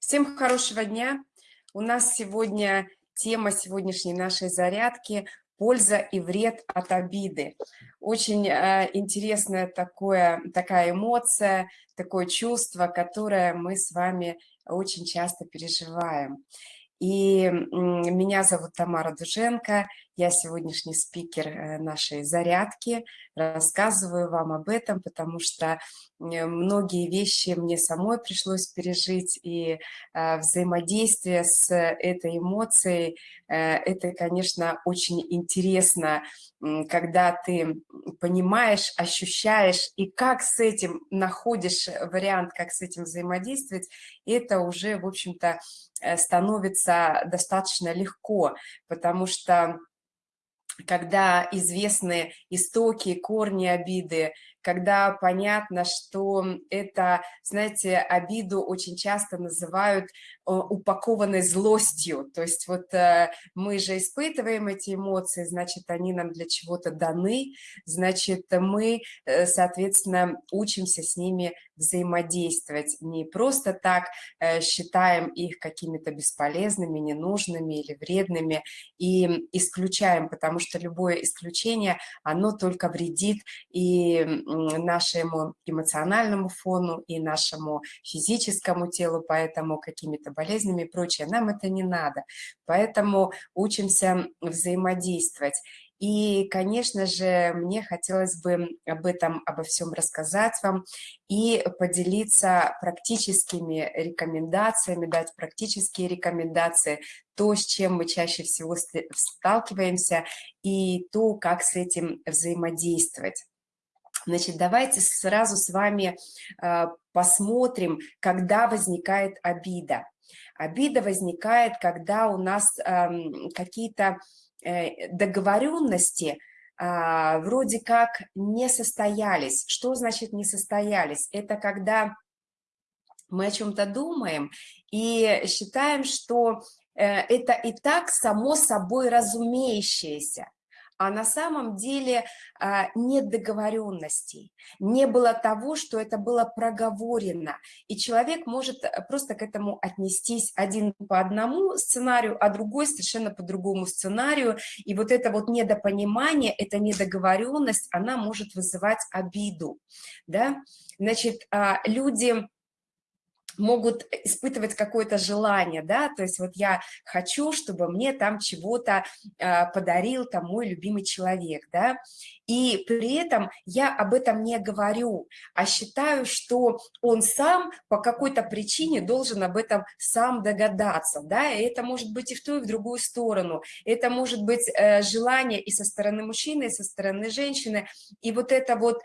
Всем хорошего дня. У нас сегодня тема сегодняшней нашей зарядки «Польза и вред от обиды». Очень э, интересная такое, такая эмоция, такое чувство, которое мы с вами очень часто переживаем. И меня зовут Тамара Дуженко, я сегодняшний спикер э, нашей зарядки, рассказываю вам об этом, потому что многие вещи мне самой пришлось пережить, и э, взаимодействие с этой эмоцией, э, это, конечно, очень интересно, когда ты понимаешь, ощущаешь, и как с этим находишь вариант, как с этим взаимодействовать, это уже, в общем-то, становится достаточно легко, потому что когда известны истоки, корни обиды, когда понятно, что это, знаете, обиду очень часто называют э, упакованной злостью. То есть вот э, мы же испытываем эти эмоции, значит, они нам для чего-то даны, значит, мы, э, соответственно, учимся с ними взаимодействовать. Не просто так считаем их какими-то бесполезными, ненужными или вредными и исключаем, потому что любое исключение, оно только вредит и нашему эмоциональному фону и нашему физическому телу, поэтому какими-то болезнями и прочее. Нам это не надо. Поэтому учимся взаимодействовать. И, конечно же, мне хотелось бы об этом, обо всем рассказать вам и поделиться практическими рекомендациями, дать практические рекомендации, то, с чем мы чаще всего сталкиваемся, и то, как с этим взаимодействовать. Значит, давайте сразу с вами а, посмотрим, когда возникает обида. Обида возникает, когда у нас какие-то э, договоренности а, вроде как не состоялись. Что значит не состоялись? Это когда мы о чем-то думаем и считаем, что э, это и так само собой разумеющееся а на самом деле а, нет договоренностей, не было того, что это было проговорено, и человек может э, просто к этому отнестись один по одному сценарию, а другой совершенно по другому сценарию, и вот это вот недопонимание, эта недоговоренность, она может вызывать обиду, да, значит, а, люди могут испытывать какое-то желание, да, то есть вот я хочу, чтобы мне там чего-то э, подарил там мой любимый человек, да, и при этом я об этом не говорю, а считаю, что он сам по какой-то причине должен об этом сам догадаться, да, и это может быть и в ту, и в другую сторону, это может быть э, желание и со стороны мужчины, и со стороны женщины, и вот это вот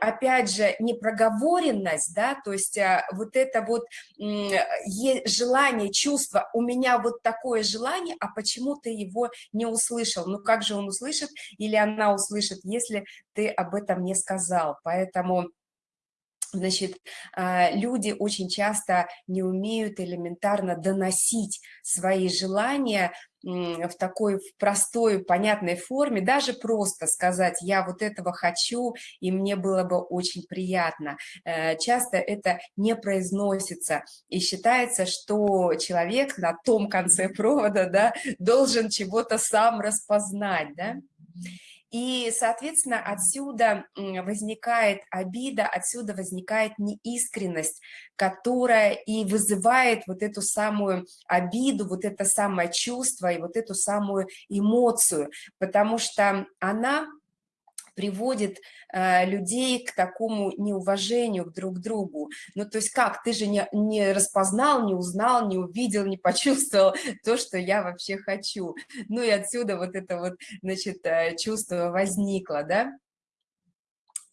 опять же, непроговоренность, да, то есть а, вот это вот желание, чувство, у меня вот такое желание, а почему ты его не услышал? Ну как же он услышит или она услышит, если ты об этом не сказал? Поэтому Значит, а, люди очень часто не умеют элементарно доносить свои желания в такой простой, понятной форме, даже просто сказать, я вот этого хочу, и мне было бы очень приятно. Э, часто это не произносится, и считается, что человек на том конце провода да, должен чего-то сам распознать. Да? И, соответственно, отсюда возникает обида, отсюда возникает неискренность, которая и вызывает вот эту самую обиду, вот это самое чувство и вот эту самую эмоцию, потому что она приводит э, людей к такому неуважению друг к другу. Ну, то есть как, ты же не, не распознал, не узнал, не увидел, не почувствовал то, что я вообще хочу. Ну и отсюда вот это вот, значит, э, чувство возникло, да?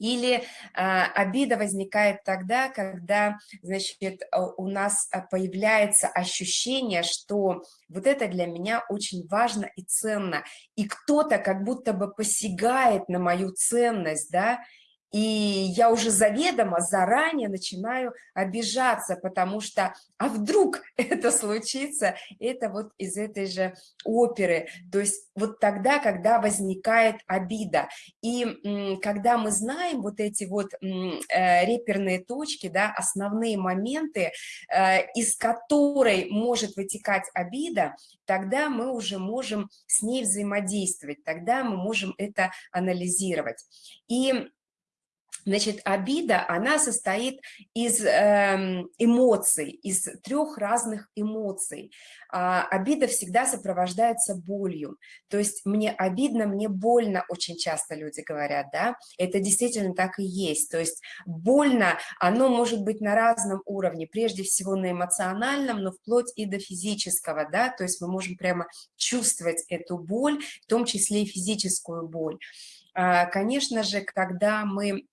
Или а, обида возникает тогда, когда, значит, у нас а, появляется ощущение, что вот это для меня очень важно и ценно, и кто-то как будто бы посягает на мою ценность, да, и я уже заведомо заранее начинаю обижаться, потому что, а вдруг это случится, это вот из этой же оперы, то есть вот тогда, когда возникает обида, и когда мы знаем вот эти вот э, реперные точки, да, основные моменты, э, из которой может вытекать обида, тогда мы уже можем с ней взаимодействовать, тогда мы можем это анализировать. И Значит, обида, она состоит из э, эмоций, из трех разных эмоций. А, обида всегда сопровождается болью. То есть мне обидно, мне больно, очень часто люди говорят, да, это действительно так и есть. То есть больно, оно может быть на разном уровне, прежде всего на эмоциональном, но вплоть и до физического, да, то есть мы можем прямо чувствовать эту боль, в том числе и физическую боль. А, конечно же, когда мы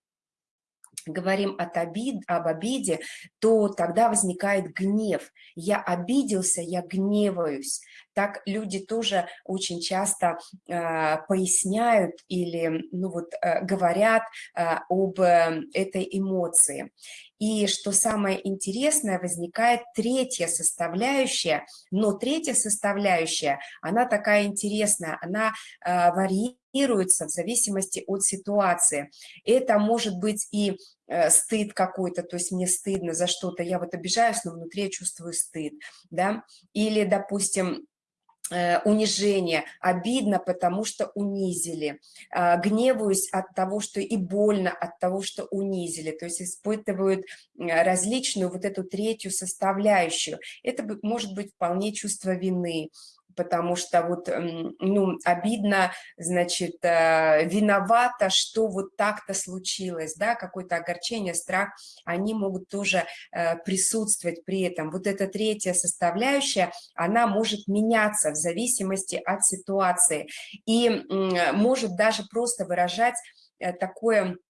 говорим от обид, об обиде, то тогда возникает гнев. Я обиделся, я гневаюсь. Так люди тоже очень часто э, поясняют или ну вот, э, говорят э, об э, этой эмоции. И что самое интересное, возникает третья составляющая, но третья составляющая, она такая интересная, она э, варьируется в зависимости от ситуации. Это может быть и э, стыд какой-то, то есть мне стыдно за что-то, я вот обижаюсь, но внутри я чувствую стыд, да, или, допустим, унижение, обидно, потому что унизили, а, гневаюсь от того, что и больно от того, что унизили, то есть испытывают различную вот эту третью составляющую. Это может быть вполне чувство вины, потому что вот, ну, обидно, значит, э, виновата, что вот так-то случилось, да, какое-то огорчение, страх, они могут тоже э, присутствовать при этом. Вот эта третья составляющая, она может меняться в зависимости от ситуации и может даже просто выражать э, такое Э,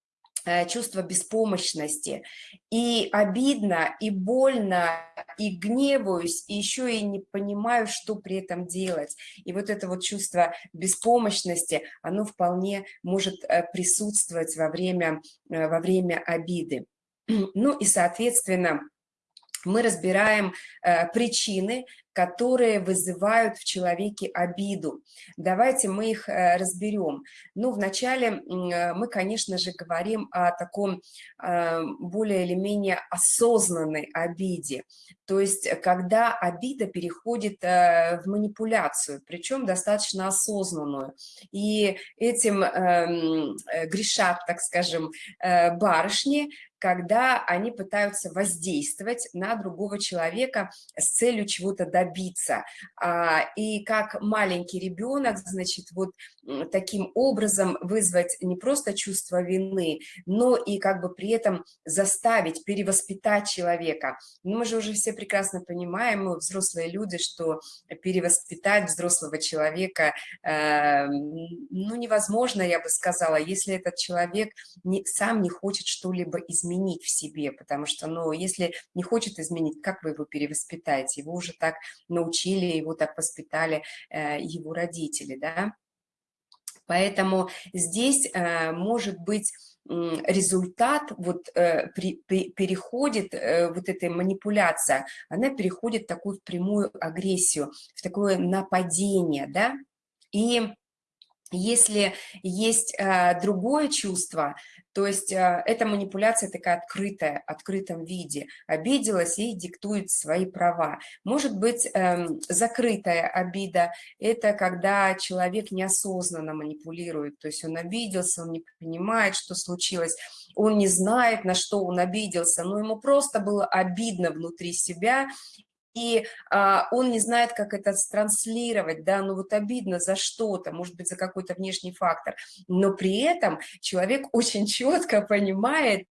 чувство беспомощности. И обидно, и больно, и гневаюсь, и еще и не понимаю, что при этом делать. И вот это вот чувство беспомощности, оно вполне может э, присутствовать во время, э, во время обиды. Ну и, соответственно, мы разбираем э, причины, которые вызывают в человеке обиду. Давайте мы их э, разберем. Ну, вначале э, мы, конечно же, говорим о таком э, более или менее осознанной обиде. То есть, когда обида переходит э, в манипуляцию, причем достаточно осознанную. И этим эм, э, грешат, так скажем, э, барышни, когда они пытаются воздействовать на другого человека с целью чего-то добиться. А, и как маленький ребенок, значит, вот таким образом вызвать не просто чувство вины, но и как бы при этом заставить, перевоспитать человека. Но мы же уже все прекрасно понимаем, мы взрослые люди, что перевоспитать взрослого человека, э, ну, невозможно, я бы сказала, если этот человек не, сам не хочет что-либо изменить в себе, потому что, ну, если не хочет изменить, как вы его перевоспитаете? Его уже так научили, его так воспитали э, его родители, да? Поэтому здесь э, может быть результат вот э, при, при, переходит, э, вот эта манипуляция, она переходит в такую прямую агрессию, в такое нападение, да, и если есть э, другое чувство, то есть э, эта манипуляция такая открытая, открытом виде, обиделась и диктует свои права. Может быть э, закрытая обида, это когда человек неосознанно манипулирует, то есть он обиделся, он не понимает, что случилось, он не знает, на что он обиделся, но ему просто было обидно внутри себя, и а, он не знает, как это транслировать, да, ну вот обидно за что-то, может быть, за какой-то внешний фактор, но при этом человек очень четко понимает,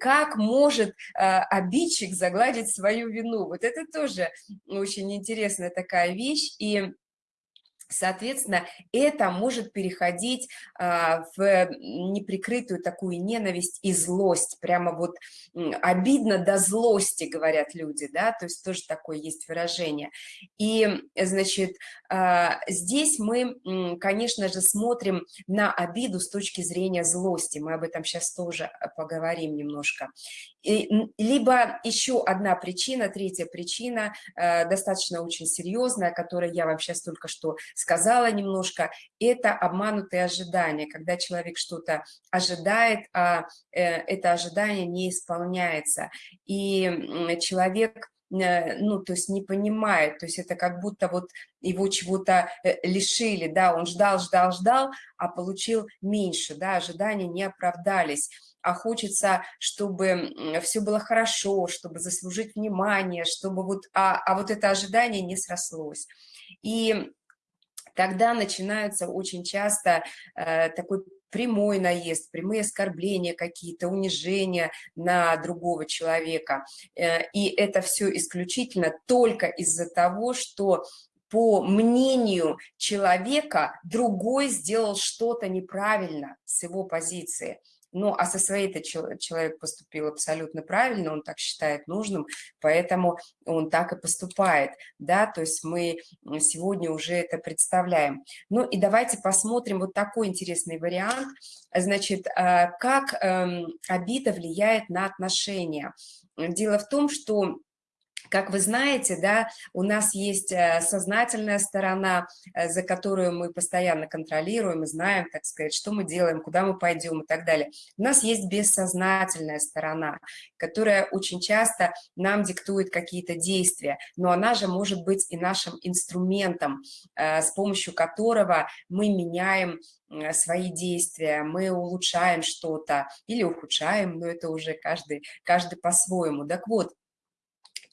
как может э, обидчик загладить свою вину. Вот это тоже очень интересная такая вещь, и Соответственно, это может переходить а, в неприкрытую такую ненависть и злость, прямо вот обидно до злости, говорят люди, да, то есть тоже такое есть выражение. И, значит, а, здесь мы, конечно же, смотрим на обиду с точки зрения злости, мы об этом сейчас тоже поговорим немножко. И, либо еще одна причина, третья причина, а, достаточно очень серьезная, которую я вам сейчас только что сказала немножко, это обманутые ожидания, когда человек что-то ожидает, а э, это ожидание не исполняется. И человек э, ну, то есть не понимает, то есть это как будто вот его чего-то э, лишили, да, он ждал, ждал, ждал, а получил меньше, да, ожидания не оправдались, а хочется, чтобы все было хорошо, чтобы заслужить внимание, чтобы вот, а, а вот это ожидание не срослось. И тогда начинаются очень часто э, такой прямой наезд, прямые оскорбления какие-то, унижения на другого человека. Э, и это все исключительно только из-за того, что по мнению человека другой сделал что-то неправильно с его позиции. Ну, а со своей-то человек поступил абсолютно правильно, он так считает нужным, поэтому он так и поступает, да, то есть мы сегодня уже это представляем. Ну, и давайте посмотрим вот такой интересный вариант, значит, а, как эм, обида влияет на отношения. Дело в том, что как вы знаете, да, у нас есть э, сознательная сторона, э, за которую мы постоянно контролируем и знаем, так сказать, что мы делаем, куда мы пойдем и так далее. У нас есть бессознательная сторона, которая очень часто нам диктует какие-то действия, но она же может быть и нашим инструментом, э, с помощью которого мы меняем свои действия, мы улучшаем что-то или ухудшаем, но это уже каждый, каждый по-своему. Так вот,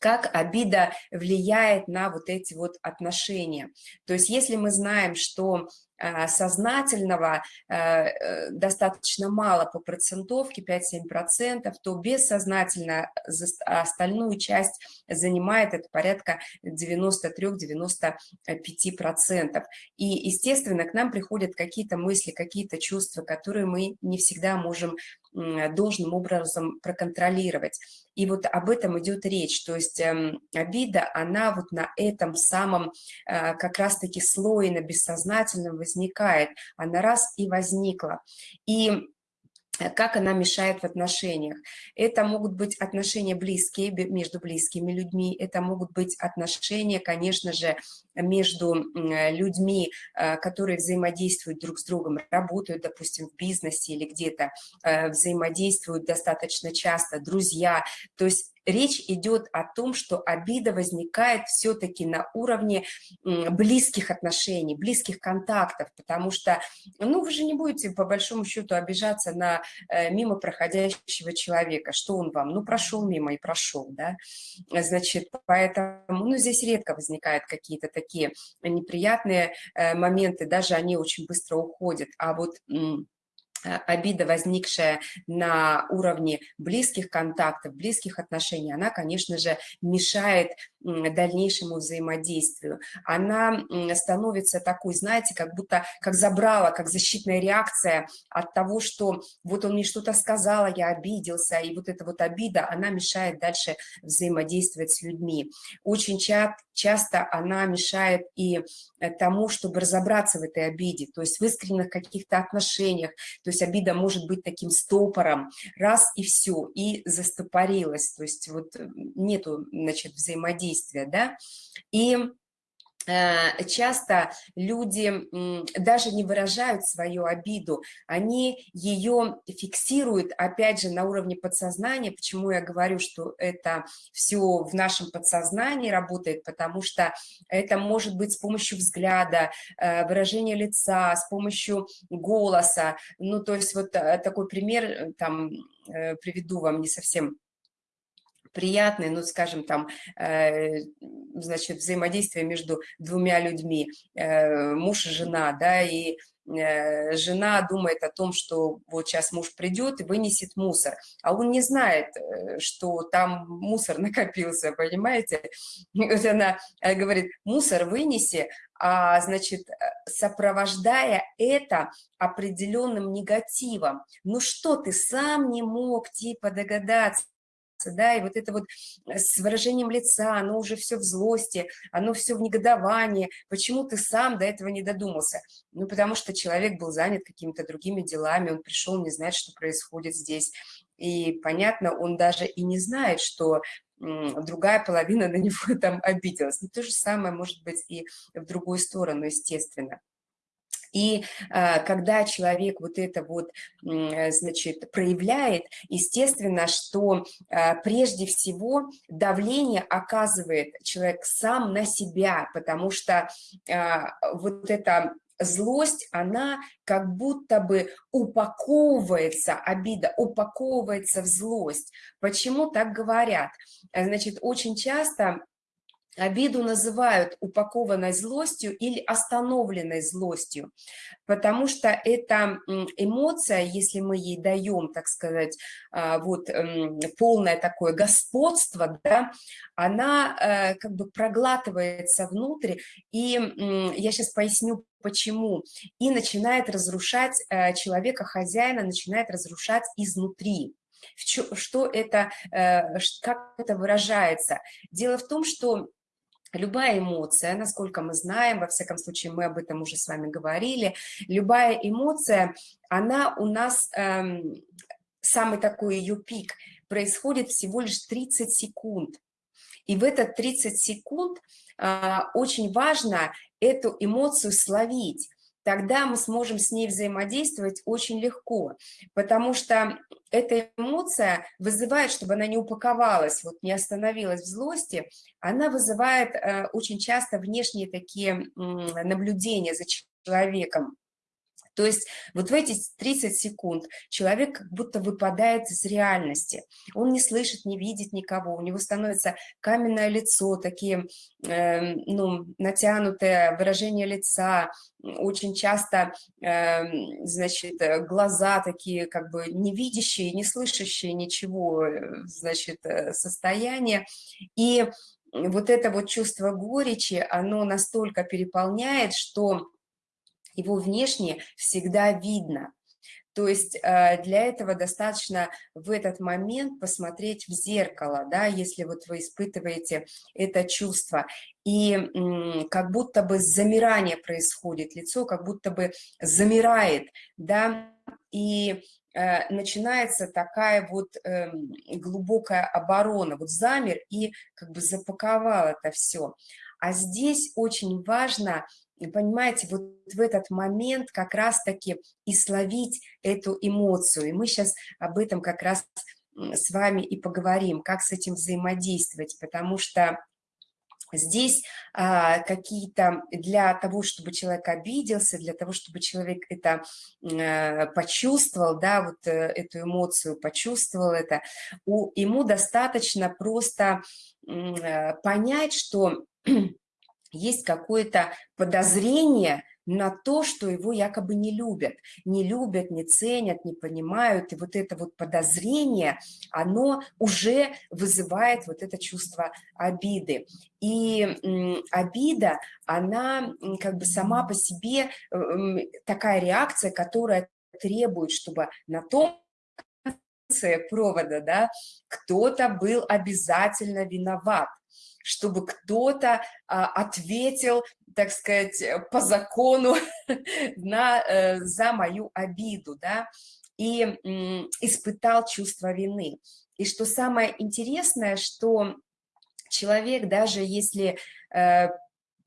как обида влияет на вот эти вот отношения. То есть если мы знаем, что а, сознательного а, э, достаточно мало по процентовке, 5-7%, то бессознательно остальную часть занимает это порядка 93-95%. И, естественно, к нам приходят какие-то мысли, какие-то чувства, которые мы не всегда можем должным образом проконтролировать. И вот об этом идет речь. То есть эм, обида, она вот на этом самом э, как раз-таки слое, на бессознательном возникает. Она раз и возникла. И как она мешает в отношениях. Это могут быть отношения близкие, между близкими людьми, это могут быть отношения, конечно же, между э, людьми, э, которые взаимодействуют друг с другом, работают, допустим, в бизнесе или где-то, взаимодействуют достаточно часто, друзья. То есть речь идет о том, что обида возникает все-таки на уровне близких отношений, близких контактов, потому что, ну, вы же не будете по большому счету обижаться на э, мимо проходящего человека, что он вам, ну, прошел мимо и прошел, да, значит, поэтому, ну, здесь редко возникают какие-то такие неприятные э, моменты, даже они очень быстро уходят, а вот обида, возникшая на уровне близких контактов, близких отношений, она, конечно же, мешает дальнейшему взаимодействию. Она становится такой, знаете, как будто как забрала, как защитная реакция от того, что вот он мне что-то сказал, я обиделся, и вот эта вот обида, она мешает дальше взаимодействовать с людьми. Очень ча часто она мешает и э, тому, чтобы разобраться в этой обиде, то есть в искренних каких-то отношениях, то есть обида может быть таким стопором, раз и все, и застопорилась, то есть вот нету, значит, взаимодействия, да, и часто люди даже не выражают свою обиду, они ее фиксируют, опять же, на уровне подсознания. Почему я говорю, что это все в нашем подсознании работает? Потому что это может быть с помощью взгляда, э, выражения лица, с помощью голоса. Ну, то есть вот э, такой пример, там, приведу вам не совсем приятный, ну, скажем, там, э, значит, взаимодействие между двумя людьми, э, муж и жена, да, и э, жена думает о том, что вот сейчас муж придет и вынесет мусор, а он не знает, что там мусор накопился, понимаете? Вот она говорит, мусор вынеси, а, значит, сопровождая это определенным негативом. Ну что ты сам не мог типа догадаться? Да, и вот это вот э, с выражением лица, оно уже все в злости, оно все в негодовании, почему ты сам до этого не додумался? Ну, потому что человек был занят какими-то другими делами, он пришел, не знает, что происходит здесь, и, понятно, он даже и не знает, что другая половина на него там обиделась. Но то же самое может быть и в другую сторону, естественно. И а, когда человек вот это вот, значит, проявляет, естественно, что а, прежде всего давление оказывает человек сам на себя, потому что а, вот это злость, она как будто бы упаковывается, обида упаковывается в злость. Почему так говорят? Значит, очень часто Обиду называют упакованной злостью или остановленной злостью, потому что эта эмоция, если мы ей даем, так сказать, а, вот полное такое господство, да, она э, как бы проглатывается внутрь, и я сейчас поясню, почему, и начинает разрушать э, человека, хозяина, начинает разрушать изнутри. Что это, э, как это выражается? Дело в том, что Любая эмоция, насколько мы знаем, во всяком случае мы об этом уже с вами говорили, любая эмоция, она у нас, эм, самый такой ее пик, происходит всего лишь 30 секунд. И в этот 30 секунд э, очень важно эту эмоцию словить тогда мы сможем с ней взаимодействовать очень легко, потому что эта эмоция вызывает, чтобы она не упаковалась, вот не остановилась в злости, она вызывает э, очень часто внешние такие э, наблюдения за человеком. То есть вот в эти 30 секунд человек как будто выпадает из реальности. Он не слышит, не видит никого, у него становится каменное лицо, такие э, ну, натянутое выражение лица, очень часто, э, значит, глаза такие как бы не видящие, не слышащие ничего, э, значит, э, состояние. И вот это вот чувство горечи, оно настолько переполняет, что его внешне всегда видно. То есть э, для этого достаточно в этот момент посмотреть в зеркало, да, если вот вы испытываете это чувство. И как будто бы замирание происходит, лицо как будто бы замирает, да, и э, начинается такая вот эм, глубокая оборона, вот замер и как бы запаковал это все. А здесь очень важно понимаете, вот в этот момент как раз-таки и словить эту эмоцию. И мы сейчас об этом как раз с вами и поговорим, как с этим взаимодействовать, потому что здесь а, какие-то для того, чтобы человек обиделся, для того, чтобы человек это а, почувствовал, да, вот а, эту эмоцию почувствовал это, ему достаточно просто а, понять, что есть какое-то подозрение на то, что его якобы не любят. Не любят, не ценят, не понимают. И вот это вот подозрение, оно уже вызывает вот это чувство обиды. И обида, она как бы сама по себе э, такая реакция, которая требует, чтобы на том конце провода, да, кто-то был обязательно виноват чтобы кто-то а, ответил, так сказать, по закону на, э, за мою обиду, да, и испытал чувство вины. И что самое интересное, что человек, даже если э,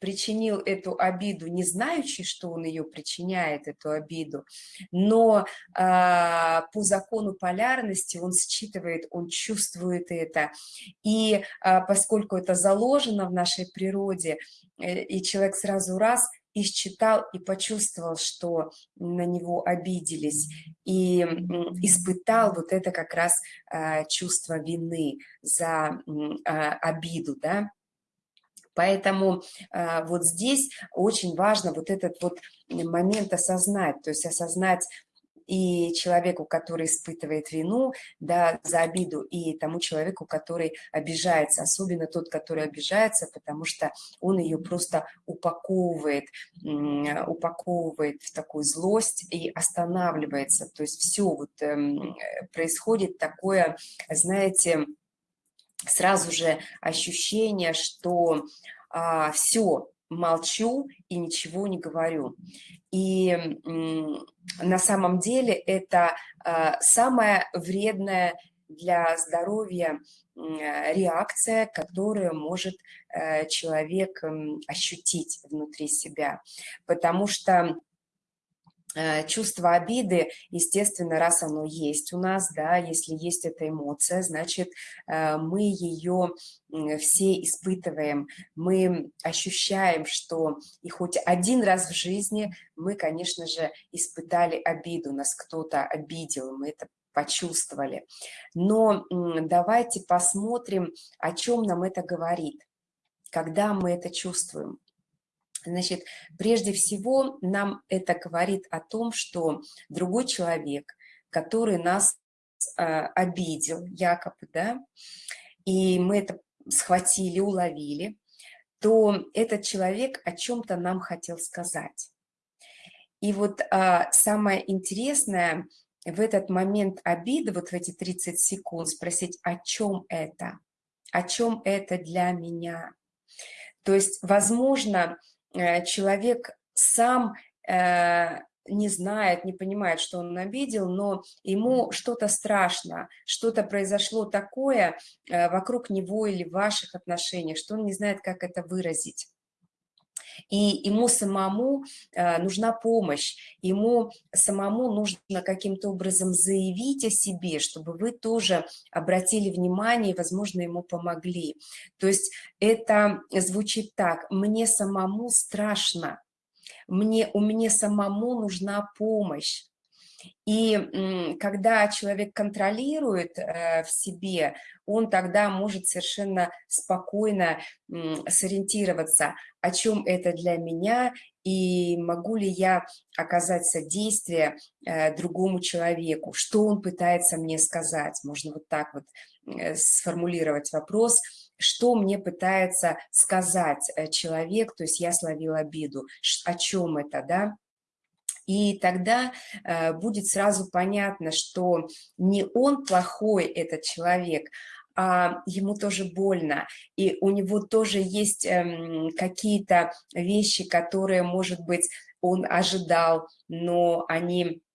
причинил эту обиду, не знающий, что он ее причиняет, эту обиду, но а, по закону полярности он считывает, он чувствует это. И а, поскольку это заложено в нашей природе, э, и человек сразу раз и считал, и почувствовал, что на него обиделись, и испытал вот это как раз а, чувство вины за обиду, да, Поэтому э, вот здесь очень важно вот этот вот момент осознать, то есть осознать и человеку, который испытывает вину да, за обиду, и тому человеку, который обижается, особенно тот, который обижается, потому что он ее просто упаковывает, упаковывает в такую злость и останавливается. То есть все вот эм, происходит такое, знаете, сразу же ощущение, что а, все, молчу и ничего не говорю. И на самом деле это а, самая вредная для здоровья реакция, которую может э, человек ощутить внутри себя. Потому что чувство обиды, естественно, раз оно есть у нас, да, если есть эта эмоция, значит, э, мы ее все испытываем, мы ощущаем, что и хоть один раз в жизни мы, конечно же, испытали обиду, нас кто-то обидел, мы это почувствовали. Но давайте посмотрим, о чем нам это говорит, когда мы это чувствуем. Значит, прежде всего нам это говорит о том, что другой человек, который нас э, обидел, якобы, да, и мы это схватили, уловили, то этот человек о чем-то нам хотел сказать. И вот а, самое интересное в этот момент обиды, вот в эти 30 секунд, спросить, о чем это? О чем это для меня? То есть, возможно, человек сам э, не знает, не понимает, что он обидел, но ему что-то страшно, что-то произошло такое э, вокруг него или в ваших отношениях, что он не знает, как это выразить. И ему самому нужна помощь, ему самому нужно каким-то образом заявить о себе, чтобы вы тоже обратили внимание и, возможно, ему помогли. То есть это звучит так, мне самому страшно, мне, у меня самому нужна помощь. И когда человек контролирует э, в себе, он тогда может совершенно спокойно сориентироваться, о чем это для меня и могу ли я оказать содействие э, другому человеку, что он пытается мне сказать. Можно вот так вот э, сформулировать вопрос, что мне пытается сказать человек, то есть я словила обиду, о чем это, да, и тогда э, будет сразу понятно, что не он плохой, этот человек, а ему тоже больно, и у него тоже есть эм, какие-то вещи, которые, может быть, он ожидал, но они Э,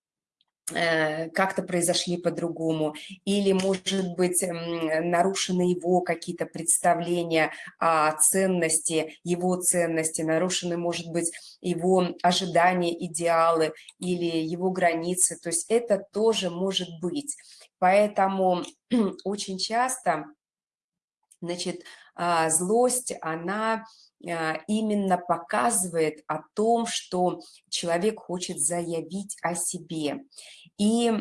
как-то произошли по-другому, или, может быть, нарушены его какие-то представления о ценности, его ценности, нарушены, может быть, его ожидания, идеалы или его границы, то есть это тоже может быть. Поэтому очень часто, значит, а, злость, она а, именно показывает о том, что человек хочет заявить о себе. И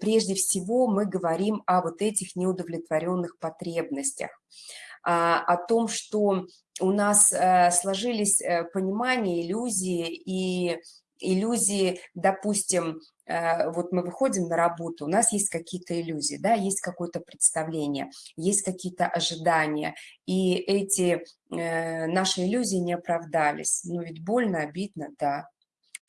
прежде всего мы говорим о вот этих неудовлетворенных потребностях, а, о том, что у нас э, сложились э, понимания, иллюзии и иллюзии, допустим, э, вот мы выходим на работу, у нас есть какие-то иллюзии, да, есть какое-то представление, есть какие-то ожидания, и эти наши иллюзии не оправдались. Ну ведь больно, обидно, да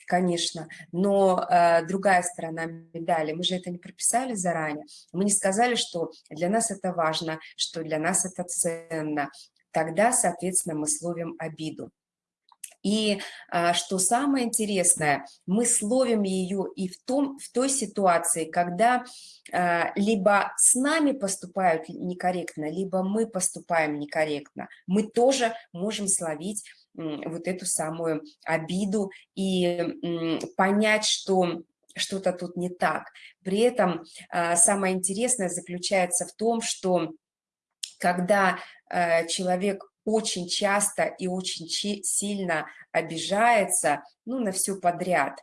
конечно, но э, другая сторона медали, мы же это не прописали заранее, мы не сказали, что для нас это важно, что для нас это ценно, тогда, соответственно, мы словим обиду. И а, что самое интересное, мы словим ее и в, том, в той ситуации, когда а, либо с нами поступают некорректно, либо мы поступаем некорректно. Мы тоже можем словить вот эту самую обиду и понять, что что-то тут не так. При этом а, самое интересное заключается в том, что когда а, человек очень часто и очень сильно обижается ну, на все подряд,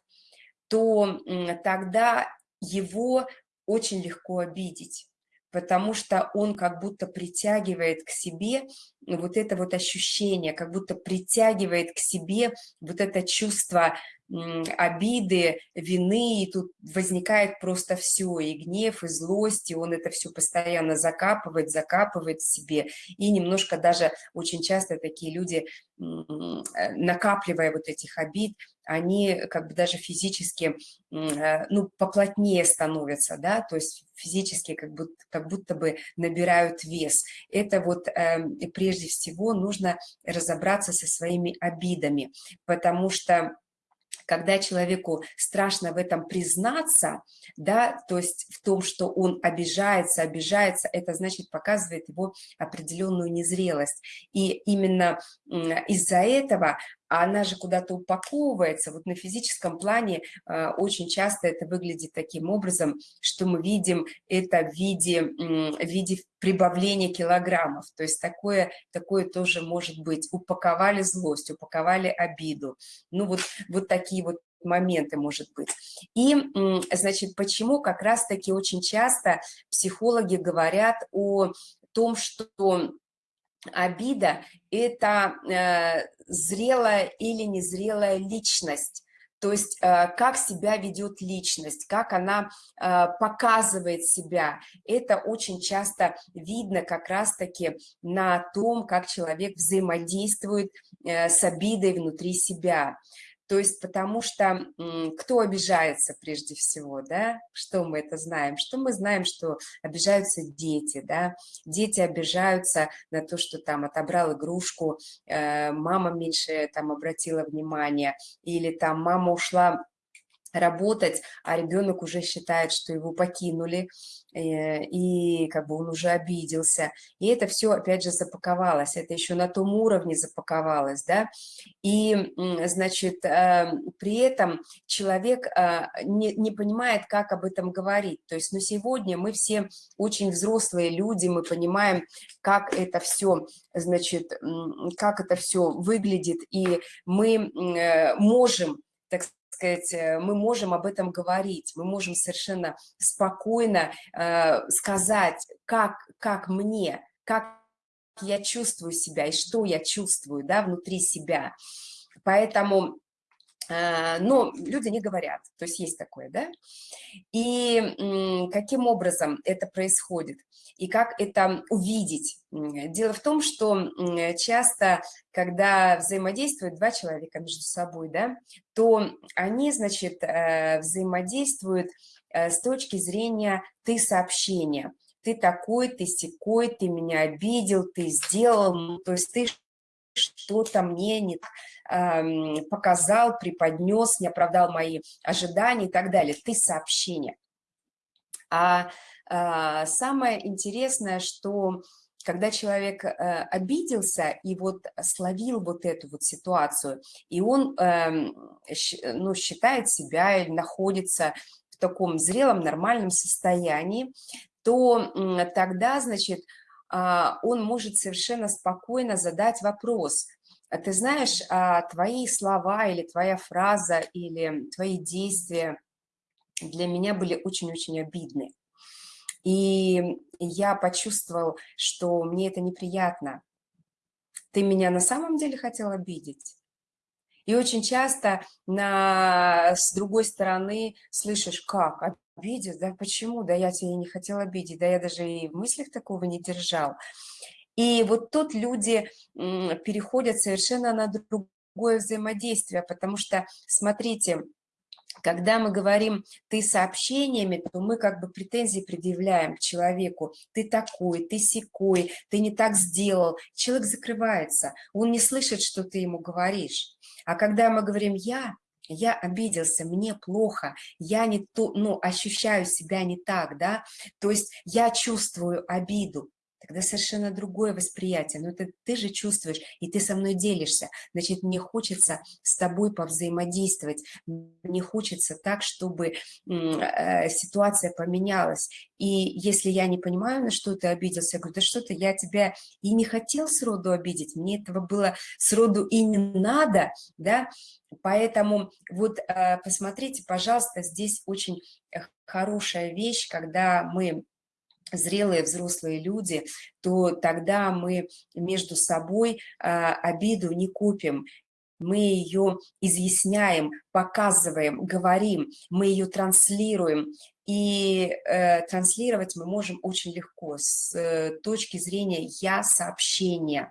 то тогда его очень легко обидеть потому что он как будто притягивает к себе вот это вот ощущение, как будто притягивает к себе вот это чувство обиды, вины, и тут возникает просто все, и гнев, и злость, и он это все постоянно закапывает, закапывает в себе, и немножко даже очень часто такие люди, э, накапливая вот этих обид, они как бы даже физически, э, ну, поплотнее становятся, да, то есть физически как будто, как будто бы набирают вес. Это вот э, прежде всего нужно разобраться со своими обидами, потому что когда человеку страшно в этом признаться, да, то есть в том, что он обижается, обижается, это значит показывает его определенную незрелость. И именно из-за этого она же куда-то упаковывается. Вот на физическом плане э, очень часто это выглядит таким образом, что мы видим это в виде, в виде прибавления килограммов. То есть такое, такое тоже может быть. Упаковали злость, упаковали обиду. Ну вот, вот такие вот моменты, может быть. И, значит, почему как раз-таки очень часто психологи говорят о том, что обида – это э, зрелая или незрелая личность. То есть э, как себя ведет личность, как она э, показывает себя. Это очень часто видно как раз-таки на том, как человек взаимодействует э, с обидой внутри себя. То есть потому что кто обижается прежде всего, да? Что мы это знаем? Что мы знаем, что обижаются дети, да? Дети обижаются на то, что там отобрал игрушку, э, мама меньше там обратила внимание, или там мама ушла работать, а ребенок уже считает, что его покинули, и как бы он уже обиделся. И это все, опять же, запаковалось, это еще на том уровне запаковалось, да, и, значит, эм, при этом человек э, не, не понимает, как об этом говорить. То есть, ну, сегодня мы все очень взрослые люди, мы понимаем, как это все, значит, как это все выглядит, и мы э, можем, так сказать, э, мы можем об этом говорить, мы можем совершенно спокойно э, сказать, как, как мне, как я чувствую себя и что я чувствую да, внутри себя. Поэтому но люди не говорят, то есть есть такое, да? И каким образом это происходит? И как это увидеть? Дело в том, что часто, когда взаимодействуют два человека между собой, да, то они, значит, э, взаимодействуют э, с точки зрения «ты сообщения». Ты такой, ты секой, ты меня обидел, ты сделал, то есть ты что-то мне не показал, преподнес, не оправдал мои ожидания и так далее. Ты сообщение. А, а самое интересное, что когда человек э, обиделся и вот словил вот эту вот ситуацию, и он э, ну, считает себя или находится в таком зрелом, нормальном состоянии, то э, тогда, значит, э, он может совершенно спокойно задать вопрос, а ты знаешь, а твои слова или твоя фраза или твои действия для меня были очень-очень обидны. И я почувствовал, что мне это неприятно. Ты меня на самом деле хотел обидеть? И очень часто на, с другой стороны слышишь, как, обидеть? Да почему? Да я тебя не хотел обидеть, да я даже и в мыслях такого не держал. И вот тут люди переходят совершенно на другое взаимодействие, потому что, смотрите, когда мы говорим «ты сообщениями», то мы как бы претензии предъявляем к человеку. «Ты такой, ты секой, ты не так сделал». Человек закрывается, он не слышит, что ты ему говоришь. А когда мы говорим «я», я обиделся, мне плохо, я не то, ну, ощущаю себя не так, да, то есть я чувствую обиду, тогда совершенно другое восприятие. Но это ты же чувствуешь, и ты со мной делишься. Значит, мне хочется с тобой повзаимодействовать. Мне хочется так, чтобы э, ситуация поменялась. И если я не понимаю, на что ты обиделся, я говорю, да что-то я тебя и не хотел сроду обидеть, мне этого было сроду и не надо, да, Поэтому вот э, посмотрите, пожалуйста, здесь очень э, хорошая вещь, когда мы зрелые взрослые люди, то тогда мы между собой обиду не купим, мы ее изъясняем, показываем, говорим, мы ее транслируем. И э, транслировать мы можем очень легко с э, точки зрения «я-сообщения».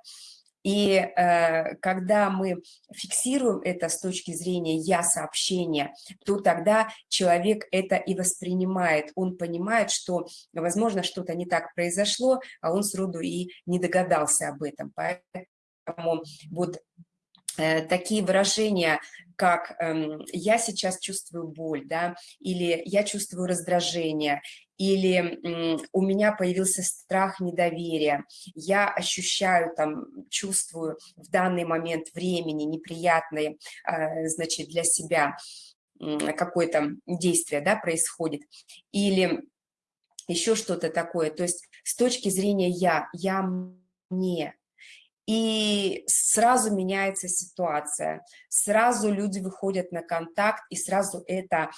И э, когда мы фиксируем это с точки зрения «я-сообщения», то тогда человек это и воспринимает. Он понимает, что, возможно, что-то не так произошло, а он сроду и не догадался об этом. Поэтому вот Э, такие выражения, как эм, «я сейчас чувствую боль», да, или «я чувствую раздражение», или «у меня появился страх недоверия», «я ощущаю, там, чувствую в данный момент времени неприятное, э, значит, для себя какое-то действие, да, происходит», или еще что-то такое, то есть с точки зрения «я», «я мне», и сразу меняется ситуация, сразу люди выходят на контакт, и сразу это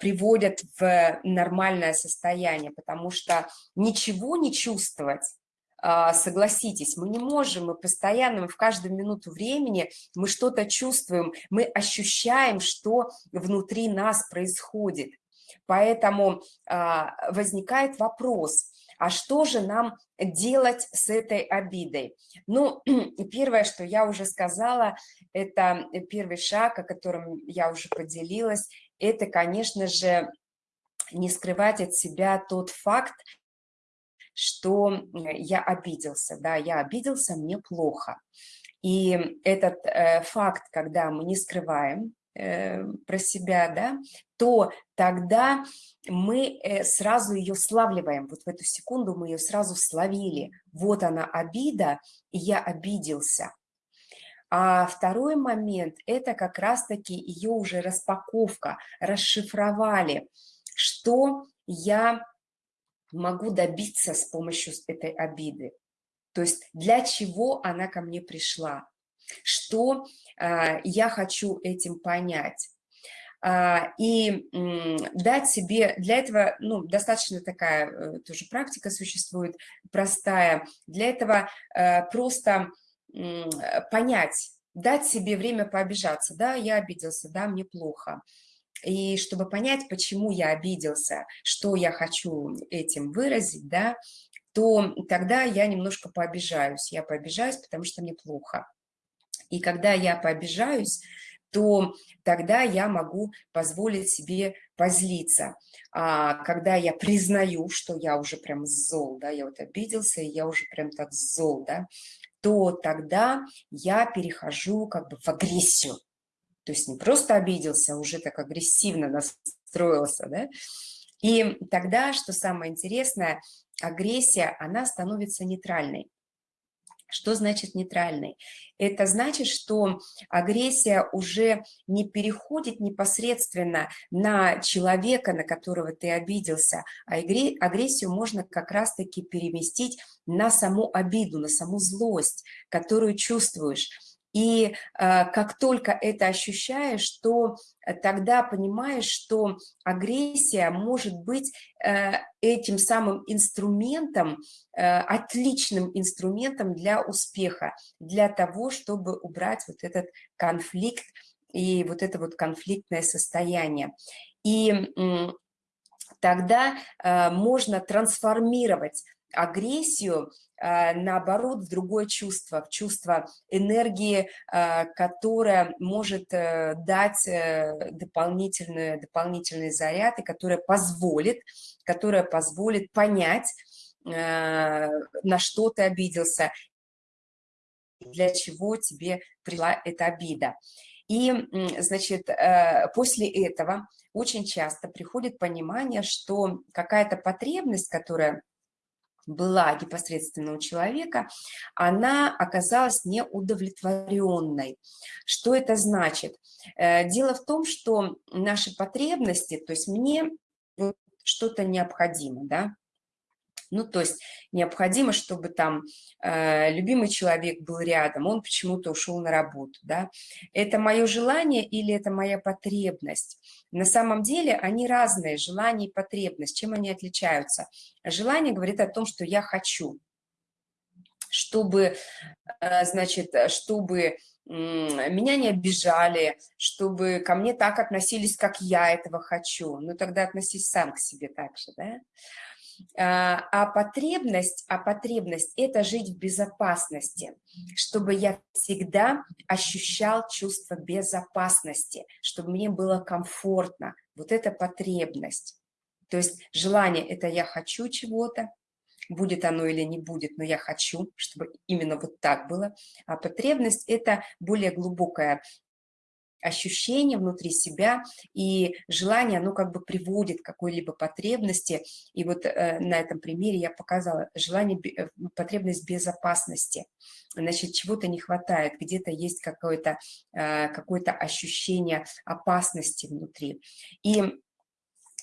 приводят в нормальное состояние, потому что ничего не чувствовать, а, согласитесь, мы не можем, мы постоянно, мы в каждую минуту времени, мы что-то чувствуем, мы ощущаем, что внутри нас происходит. Поэтому а, возникает вопрос, а что же нам делать с этой обидой? Ну, первое, что я уже сказала, это первый шаг, о котором я уже поделилась, это, конечно же, не скрывать от себя тот факт, что я обиделся, да, я обиделся, мне плохо. И этот э, факт, когда мы не скрываем, э, про себя, да, то тогда мы э, сразу ее славливаем. Вот в эту секунду мы ее сразу словили. Вот она обида, и я обиделся. А второй момент – это как раз-таки ее уже распаковка, расшифровали, что я могу добиться с помощью этой обиды. То есть для чего она ко мне пришла, что э, я хочу этим понять. А, и дать себе, для этого ну, достаточно такая э, тоже практика существует, простая, для этого э, просто понять, дать себе время пообижаться, да, я обиделся, да, мне плохо, и чтобы понять, почему я обиделся, что я хочу этим выразить, да, то тогда я немножко пообижаюсь, я пообижаюсь, потому что мне плохо. И когда я пообижаюсь, то тогда я могу позволить себе позлиться. А когда я признаю, что я уже прям зол, да, я вот обиделся, и я уже прям так зол, да, то тогда я перехожу как бы в агрессию. То есть не просто обиделся, а уже так агрессивно настроился, да. И тогда, что самое интересное, агрессия, она становится нейтральной. Что значит нейтральный? Это значит, что агрессия уже не переходит непосредственно на человека, на которого ты обиделся, а агрессию можно как раз-таки переместить на саму обиду, на саму злость, которую чувствуешь. И э, как только это ощущаешь, то э, тогда понимаешь, что агрессия может быть э, этим самым инструментом, отличным инструментом для успеха, для того, чтобы убрать вот этот конфликт и вот это вот конфликтное состояние. И тогда можно трансформировать агрессию наоборот, в другое чувство, в чувство энергии, а, которая может э, дать э, дополнительный, дополнительный заряд и которая позволит, которая позволит понять, э, на что ты обиделся, для чего тебе пришла эта обида. И, значит, после этого очень часто приходит понимание, что какая-то потребность, которая была непосредственно у человека, она оказалась неудовлетворенной. Что это значит? Э, дело в том, что наши потребности, то есть мне что-то необходимо, да, Ну, то есть необходимо, чтобы там э, любимый человек был рядом, он почему-то ушел на работу, да. Это мое желание или это моя потребность? На самом деле они разные, желание и потребность. Чем они отличаются? Желание говорит о том, что я хочу, чтобы, э, значит, чтобы меня не обижали, чтобы ко мне так относились, как я этого хочу. Ну, тогда относись сам к себе так же, да? А, а потребность, а потребность – это жить в безопасности, чтобы я всегда ощущал чувство безопасности, чтобы мне было комфортно. Вот это потребность. То есть желание – это я хочу чего-то, будет оно или не будет, но я хочу, чтобы именно вот так было. А потребность – это более глубокая ощущение внутри себя, и желание, оно как бы приводит к какой-либо потребности. И вот э, на этом примере я показала желание, э, потребность безопасности. Значит, чего-то не хватает, где-то есть какое-то э, какое ощущение опасности внутри. И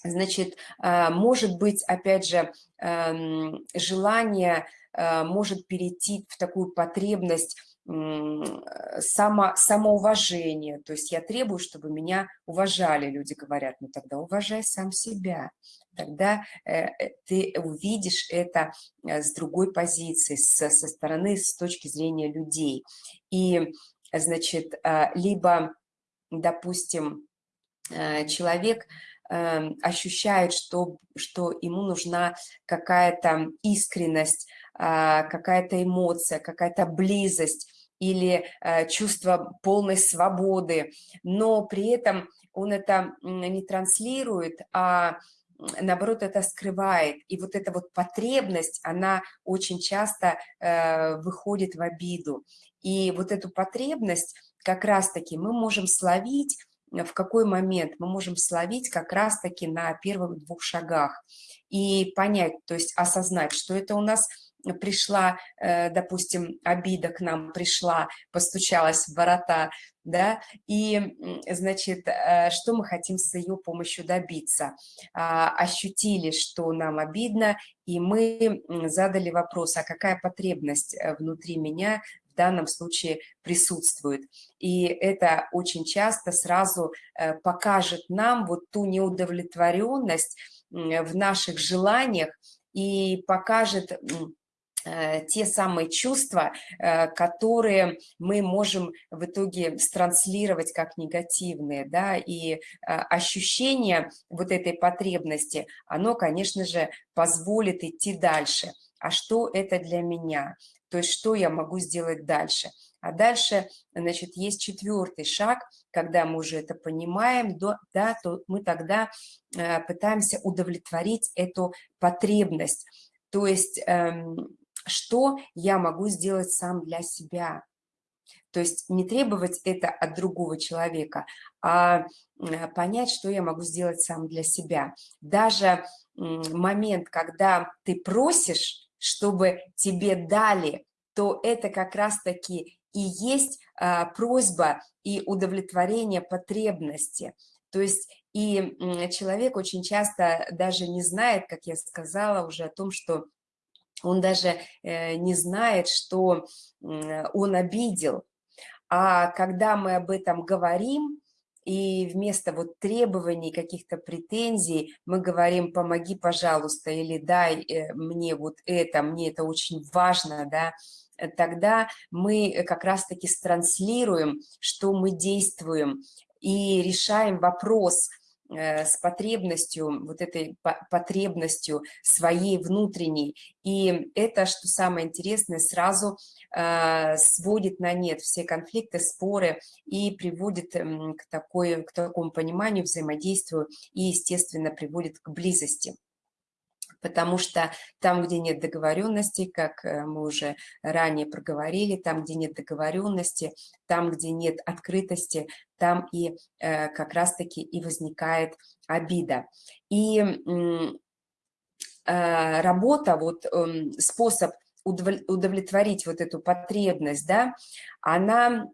Значит, э, может быть, опять же, эм, желание э, может перейти в такую потребность само, самоуважения. То есть я требую, чтобы меня уважали. Люди говорят, ну тогда уважай сам себя. Тогда э, ты увидишь это с другой позиции, со, со стороны, с точки зрения людей. И, значит, либо, допустим, человек ощущает, что, что ему нужна какая-то искренность, какая-то эмоция, какая-то близость или э, чувство полной свободы, но при этом он это не транслирует, а наоборот, это скрывает. И вот эта вот потребность, она очень часто э, выходит в обиду. И вот эту потребность как раз-таки мы можем словить в какой момент мы можем словить как раз-таки на первых двух шагах и понять, то есть осознать, что это у нас пришла, э, допустим, обида к нам пришла, постучалась в ворота, да, и, значит, э, что мы хотим с ее помощью добиться? А, ощутили, что нам обидно, и мы задали вопрос, а какая потребность э, внутри меня в данном случае присутствует. И это очень часто сразу покажет нам вот ту неудовлетворенность в наших желаниях и покажет те самые чувства, э, которые мы можем в итоге странслировать как негативные, да, и ощущение вот этой потребности, оно, конечно же, позволит идти дальше. А что это для меня? То есть что я могу сделать дальше? А дальше, значит, есть четвертый шаг, когда мы уже это понимаем, да, то мы тогда э, пытаемся удовлетворить эту потребность. То есть эм, что я могу сделать сам для себя? То есть не требовать это от другого человека, а понять, что я могу сделать сам для себя. Даже момент, когда ты просишь, чтобы тебе дали, то это как раз-таки и есть а, просьба и удовлетворение потребности. То есть и человек очень часто даже не знает, как я сказала уже, о том, что он даже э, не знает, что он обидел. А когда мы об этом говорим, и вместо вот требований, каких-то претензий мы говорим «помоги, пожалуйста» или «дай э, мне вот это, мне это очень важно», да, тогда мы как раз-таки транслируем, что мы действуем и решаем вопрос – Э, с потребностью, вот этой потребностью своей внутренней. И это, что самое интересное, сразу э, сводит на нет все конфликты, споры и приводит к, такой, к такому пониманию, взаимодействию и, естественно, приводит к близости потому что там, где нет договоренности, как э, мы уже ранее проговорили, там, где нет договоренности, там, где нет открытости, там и э, как раз-таки и возникает обида. И э, работа, вот эм, способ удовлетворить вот эту потребность, да, она,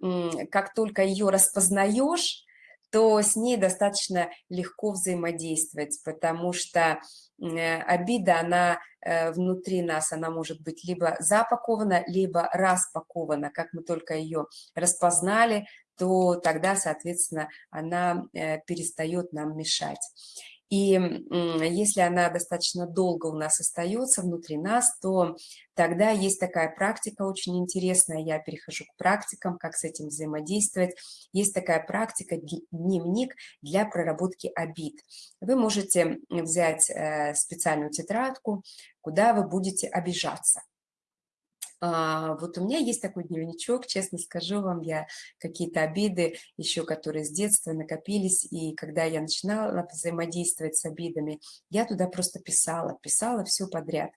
как только ее распознаешь, то с ней достаточно легко взаимодействовать, потому что обида, она внутри нас, она может быть либо запакована, либо распакована. Как мы только ее распознали, то тогда, соответственно, она перестает нам мешать. И если она достаточно долго у нас остается внутри нас, то тогда есть такая практика очень интересная, я перехожу к практикам, как с этим взаимодействовать. Есть такая практика дневник для проработки обид. Вы можете взять э, специальную тетрадку, куда вы будете обижаться. А, вот у меня есть такой дневничок, честно скажу вам, я какие-то обиды еще, которые с детства накопились, и когда я начинала взаимодействовать с обидами, я туда просто писала, писала все подряд.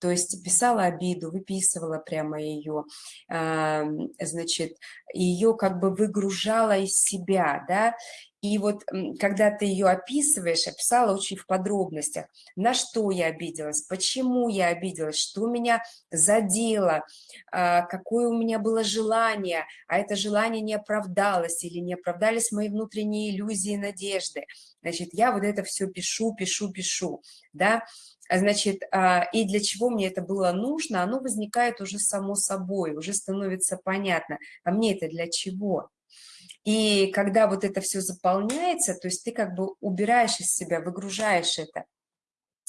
То есть писала обиду, выписывала прямо ее, значит, ее как бы выгружала из себя, да, и вот когда ты ее описываешь, описала очень в подробностях, на что я обиделась, почему я обиделась, что меня задело, а, какое у меня было желание, а это желание не оправдалось или не оправдались мои внутренние иллюзии и надежды. Значит, я вот это все пишу, пишу, пишу, да, Значит, а, и для чего мне это было нужно, оно возникает уже само собой, уже становится понятно, а мне это для чего? И когда вот это все заполняется, то есть ты как бы убираешь из себя, выгружаешь это,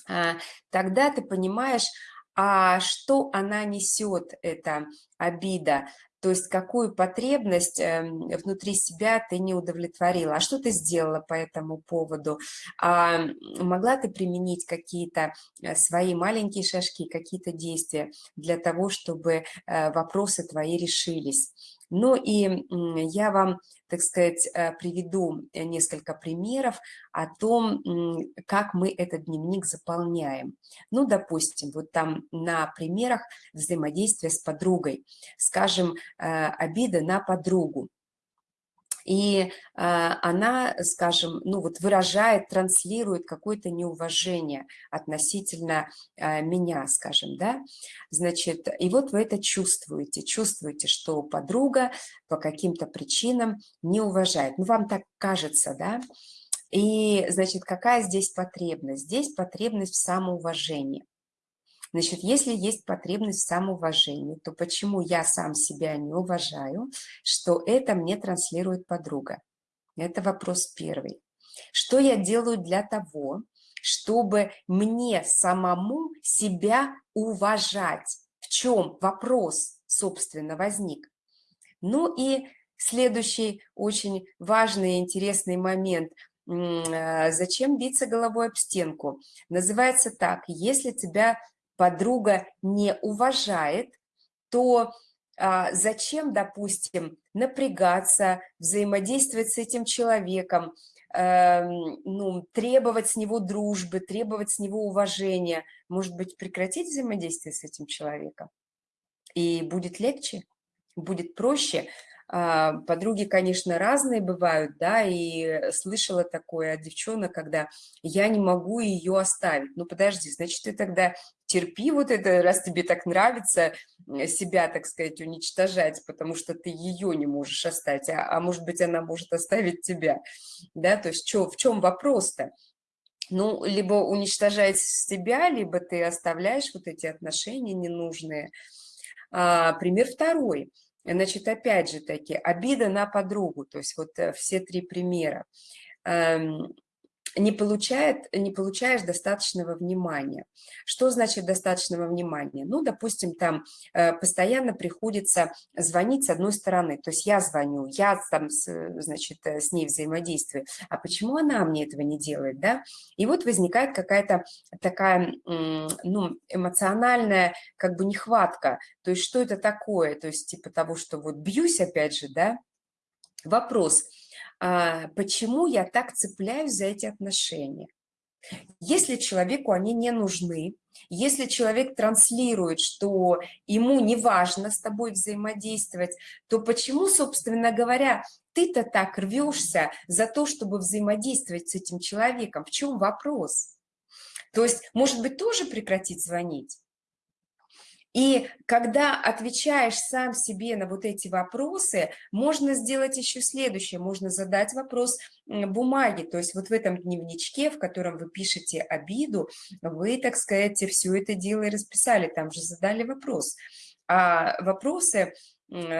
а, тогда ты понимаешь, а что она несет, эта обида, то есть какую потребность эм, внутри себя ты не удовлетворила, а что ты сделала по этому поводу, а могла ты применить какие-то э, свои маленькие шажки, какие-то действия для того, чтобы э, вопросы твои решились. Ну и я вам, так сказать, э, приведу э, несколько примеров о том, как мы этот дневник заполняем. Ну, допустим, вот там на примерах взаимодействия с подругой. Скажем, э, обида на подругу и а, она, скажем, ну вот выражает, транслирует какое-то неуважение относительно а, меня, скажем, да, значит, и вот вы это чувствуете, чувствуете, что подруга по каким-то причинам не уважает, ну вам так кажется, да, и, значит, какая здесь потребность? Здесь потребность в самоуважении. Значит, если есть потребность в самоуважении, то почему я сам себя не уважаю, что это мне транслирует подруга? Это вопрос первый. Что я делаю для того, чтобы мне самому себя уважать? В чем вопрос, собственно, возник? Ну и следующий очень важный и интересный момент э, – зачем биться головой об стенку? Называется так, если тебя подруга не уважает, то а, зачем, допустим, напрягаться, взаимодействовать с этим человеком, э, ну, требовать с него дружбы, требовать с него уважения, может быть, прекратить взаимодействие с этим человеком? И будет легче, будет проще, подруги, конечно, разные бывают, да, и слышала такое от девчонок, когда я не могу ее оставить. Ну, подожди, значит, ты тогда терпи вот это, раз тебе так нравится себя, так сказать, уничтожать, потому что ты ее не можешь оставить, а, а может быть, она может оставить тебя, да, то есть чё, в чем вопрос-то? Ну, либо уничтожать себя, либо ты оставляешь вот эти отношения ненужные. А, пример второй – Значит, опять же таки, обида на подругу, то есть вот э, все три примера. Не, получает, не получаешь достаточного внимания. Что значит достаточного внимания? Ну, допустим, там э, постоянно приходится звонить с одной стороны, то есть я звоню, я там, значит, э, с ней взаимодействую, а почему она мне этого не делает, да? И вот возникает какая-то такая, ну, эмоциональная как бы нехватка, то есть что это такое, то есть типа того, что вот бьюсь опять же, да? Вопрос – почему я так цепляюсь за эти отношения. Если человеку они не нужны, если человек транслирует, что ему не важно с тобой взаимодействовать, то почему, собственно говоря, ты-то так рвешься за то, чтобы взаимодействовать с этим человеком? В чем вопрос? То есть, может быть, тоже прекратить звонить? И когда отвечаешь сам себе на вот эти вопросы, можно сделать еще следующее. Можно задать вопрос бумаги. То есть вот в этом дневничке, в котором вы пишете обиду, вы, так сказать, все это дело и расписали. Там же задали вопрос. А вопросы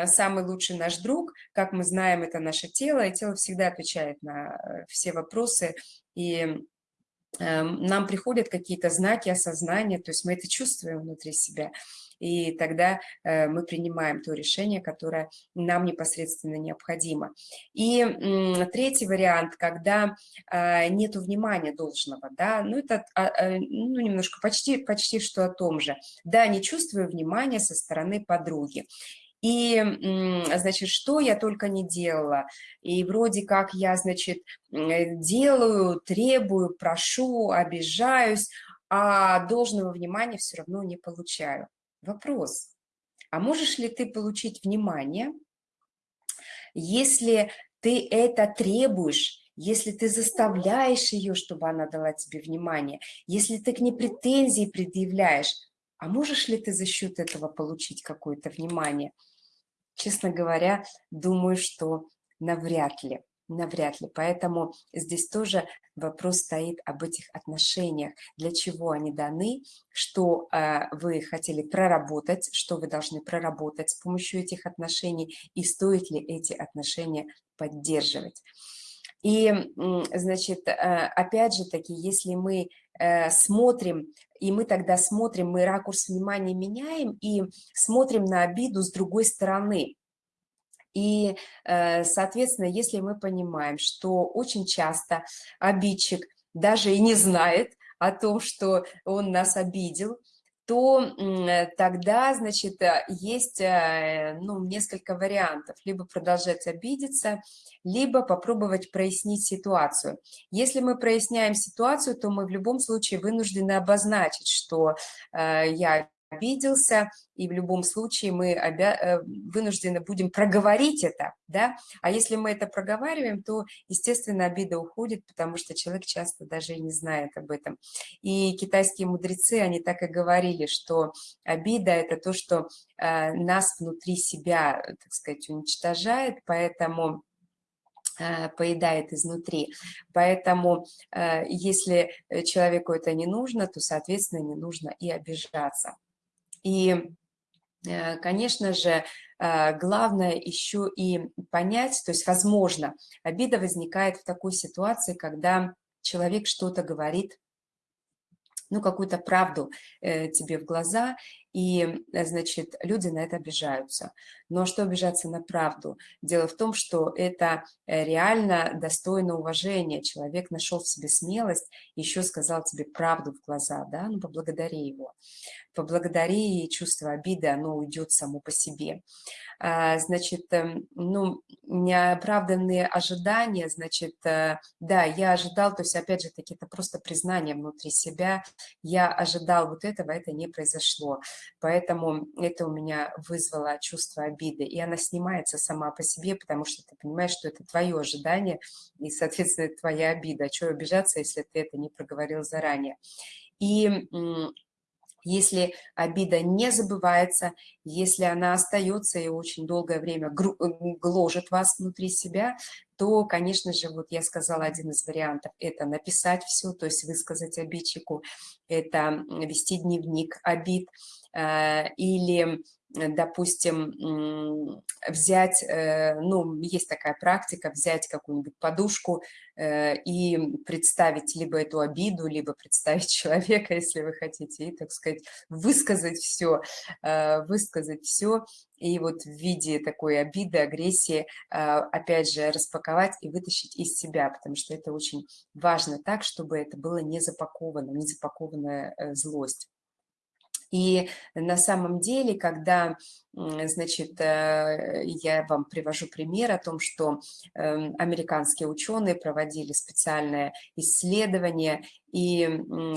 самый лучший наш друг, как мы знаем, это наше тело, и тело всегда отвечает на э, все вопросы, и нам приходят какие-то знаки осознания, то есть мы это чувствуем внутри себя, и тогда э, мы принимаем то решение, которое нам непосредственно необходимо. И третий вариант, когда э, нет внимания должного, да, ну это а, э, ну, немножко почти, почти что о том же, да, не чувствую внимания со стороны подруги. И, значит, что я только не делала. И вроде как я, значит, э, делаю, требую, прошу, обижаюсь, а должного внимания все равно не получаю. Вопрос, а можешь ли ты получить внимание, если ты это требуешь, если ты заставляешь ее, чтобы она дала тебе внимание, если ты к ней претензии предъявляешь, а можешь ли ты за счет этого получить какое-то внимание? Честно говоря, думаю, что навряд ли навряд ли. Поэтому здесь тоже вопрос стоит об этих отношениях, для чего они даны, что э, вы хотели проработать, что вы должны проработать с помощью этих отношений, и стоит ли эти отношения поддерживать. И, значит, э, опять же таки, если мы э, смотрим, и мы тогда смотрим, мы ракурс внимания меняем и смотрим на обиду с другой стороны. И, э, соответственно, если мы понимаем, что очень часто обидчик даже и не знает о том, что он нас обидел, то э, тогда, значит, э, есть ну, несколько вариантов. Либо продолжать обидеться, либо попробовать прояснить ситуацию. Если мы проясняем ситуацию, то мы в любом случае вынуждены обозначить, что я обиделся, и в любом случае мы обя... Э, вынуждены будем проговорить это, да, а если мы это проговариваем, то, естественно, обида уходит, потому что человек часто даже и не знает об этом. И китайские мудрецы, они так и говорили, что обида – это то, что э, нас внутри себя, так сказать, уничтожает, поэтому э, поедает изнутри. Поэтому если человеку это не нужно, то, соответственно, не нужно и обижаться. И, э, конечно же, э, главное еще и понять, то есть, возможно, обида возникает в такой ситуации, когда человек что-то говорит, ну, какую-то правду э, тебе в глаза, и, э, значит, люди на это обижаются. Но что обижаться на правду? Дело в том, что это э, реально достойно уважения. Человек нашел в себе смелость, еще сказал тебе правду в глаза, да, ну, поблагодари его. Поблагодари, и чувство обиды, оно уйдет само по себе. А, значит, эм, ну, неоправданные ожидания, значит, э, да, я ожидал, то есть, опять же таки, это просто признание внутри себя, я ожидал вот этого, это не произошло. Поэтому это у меня вызвало чувство обиды. И она снимается сама по себе, потому что ты понимаешь, что это твое ожидание, и, соответственно, это твоя обида. А что обижаться, если ты это не проговорил заранее? И если обида не забывается, если она остается и очень долгое время гложет вас внутри себя, то, конечно же, вот я сказала один из вариантов, это написать все, то есть высказать обидчику, это вести дневник обид, или, допустим, взять, э, ну, есть такая практика, взять какую-нибудь подушку э, и представить либо эту обиду, либо представить человека, если вы хотите, и, так сказать, высказать все, высказать все, и вот в виде такой обиды, агрессии, опять же, распаковать и вытащить из себя, потому что это очень важно так, чтобы это было не запаковано, не запакованная злость. И на самом деле, когда, значит, э, я вам привожу пример о том, что эм, американские ученые проводили специальное исследование, и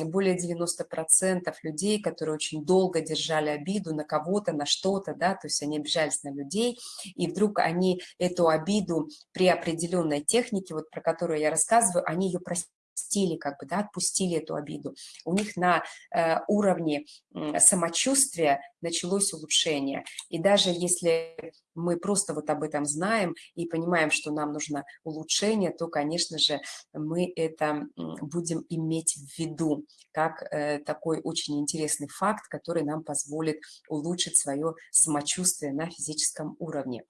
более 90% людей, которые очень долго держали обиду на кого-то, на что-то, да, то есть они обижались на людей, и вдруг они эту обиду при определенной технике, вот про которую я рассказываю, они ее простили отпустили, как бы, да, отпустили эту обиду. У них на э, уровне э, самочувствия началось улучшение. И даже если мы просто вот об этом знаем и понимаем, что нам нужно улучшение, то, конечно же, мы это будем иметь в виду как э, такой очень интересный факт, который нам позволит улучшить свое самочувствие на физическом уровне.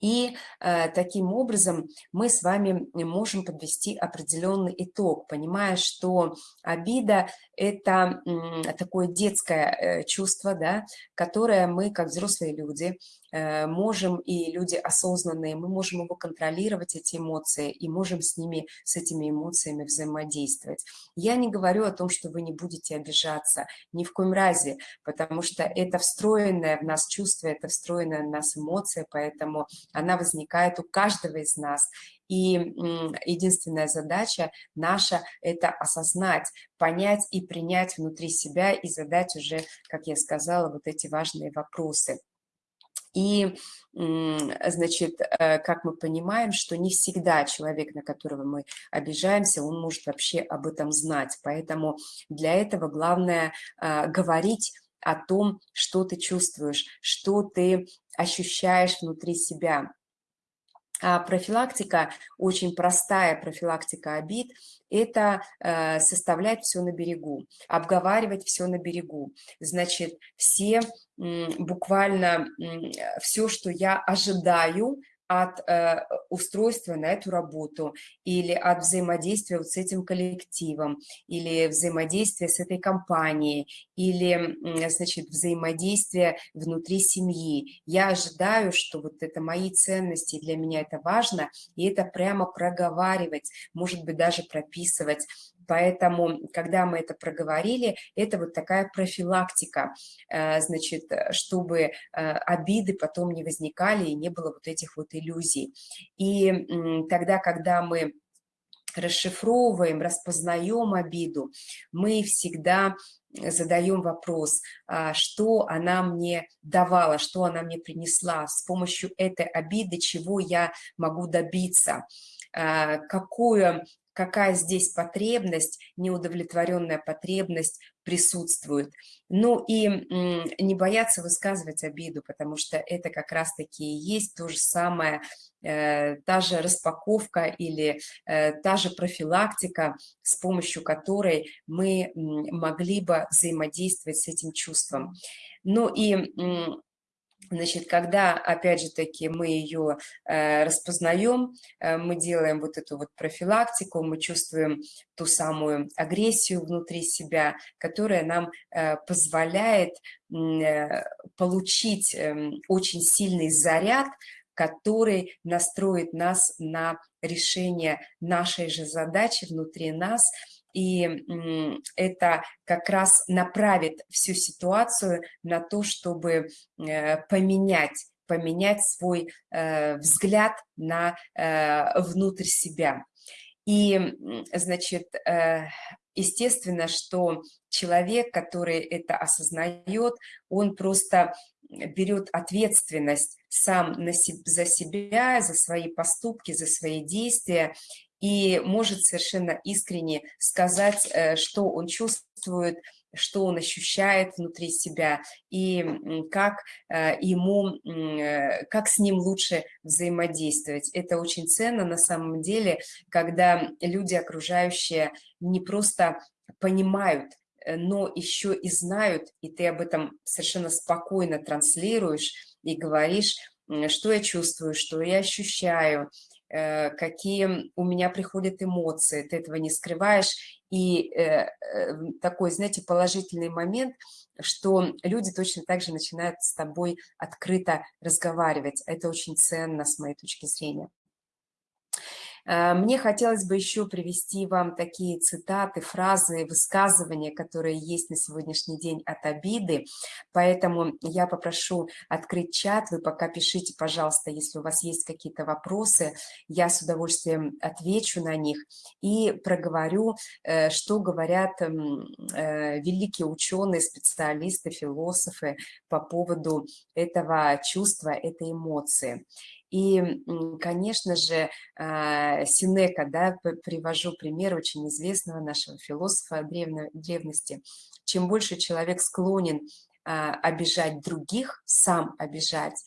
И э, таким образом мы с вами можем подвести определенный итог, понимая, что обида – это э, такое детское э, чувство, да, которое мы, как взрослые люди, можем, и люди осознанные, мы можем его контролировать, эти эмоции, и можем с ними, с этими эмоциями взаимодействовать. Я не говорю о том, что вы не будете обижаться, ни в коем разе, потому что это встроенное в нас чувство, это встроенная в нас эмоция, поэтому она возникает у каждого из нас. И единственная задача наша – это осознать, понять и принять внутри себя и задать уже, как я сказала, вот эти важные вопросы. И, значит, э, как мы понимаем, что не всегда человек, на которого мы обижаемся, он может вообще об этом знать. Поэтому для этого главное а, говорить о том, что ты чувствуешь, что ты ощущаешь внутри себя. А профилактика, очень простая профилактика обид, это э, составлять все на берегу, обговаривать все на берегу. Значит, все буквально все, что я ожидаю от э, устройства на эту работу или от взаимодействия вот с этим коллективом, или взаимодействия с этой компанией, или, значит, взаимодействие внутри семьи. Я ожидаю, что вот это мои ценности, для меня это важно, и это прямо проговаривать, может быть, даже прописывать, Поэтому, когда мы это проговорили, это вот такая профилактика, э, значит, чтобы э, обиды потом не возникали и не было вот этих вот иллюзий. И тогда, когда мы расшифровываем, распознаем обиду, мы всегда задаем вопрос, а, что она мне давала, что она мне принесла, с помощью этой обиды, чего я могу добиться, а, какую какая здесь потребность, неудовлетворенная потребность присутствует. Ну и не бояться высказывать обиду, потому что это как раз-таки и есть то же самое, э, та же распаковка или э, та же профилактика, с помощью которой мы могли бы взаимодействовать с этим чувством. Ну и Значит, когда, опять же таки, мы ее э, распознаем, э, мы делаем вот эту вот профилактику, мы чувствуем ту самую агрессию внутри себя, которая нам э, позволяет э, получить э, очень сильный заряд, который настроит нас на решение нашей же задачи внутри нас – и это как раз направит всю ситуацию на то, чтобы э, поменять поменять свой э, взгляд на э, внутрь себя. И, значит, естественно, что человек, который это осознает, он просто берет ответственность сам на за себя, за свои поступки, за свои действия, и может совершенно искренне сказать, э, что он чувствует, что он ощущает внутри себя и как э, ему, э, как с ним лучше взаимодействовать. Это очень ценно на самом деле, когда люди окружающие не просто понимают, но еще и знают, и ты об этом совершенно спокойно транслируешь и говоришь, что я чувствую, что я ощущаю, какие у меня приходят эмоции, ты этого не скрываешь. И э, э, такой, знаете, положительный момент, что люди точно так же начинают с тобой открыто разговаривать. Это очень ценно с моей точки зрения. Э, мне хотелось бы еще привести вам такие цитаты, фразы, высказывания, которые есть на сегодняшний день от обиды. Поэтому я попрошу открыть чат. Вы пока пишите, пожалуйста, если у вас есть какие-то вопросы. Я с удовольствием отвечу на них и проговорю, э, что говорят э, великие ученые, специалисты, философы по поводу этого чувства, этой эмоции. И, конечно же, а, Синека, да, привожу пример очень известного нашего философа древности. Чем больше человек склонен а, обижать других, сам обижать,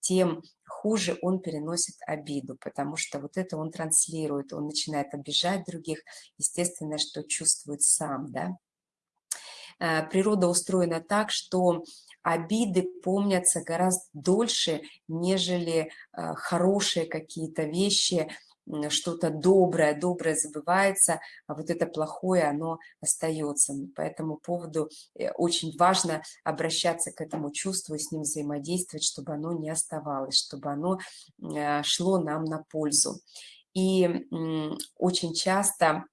тем хуже он переносит обиду, потому что вот это он транслирует, он начинает обижать других, естественно, что чувствует сам, да. А, природа устроена так, что обиды помнятся гораздо дольше, нежели а, хорошие какие-то вещи, что-то доброе, доброе забывается, а вот это плохое, оно остается. По этому поводу э, очень важно обращаться к этому чувству с ним взаимодействовать, чтобы оно не оставалось, чтобы оно а, шло нам на пользу. И очень часто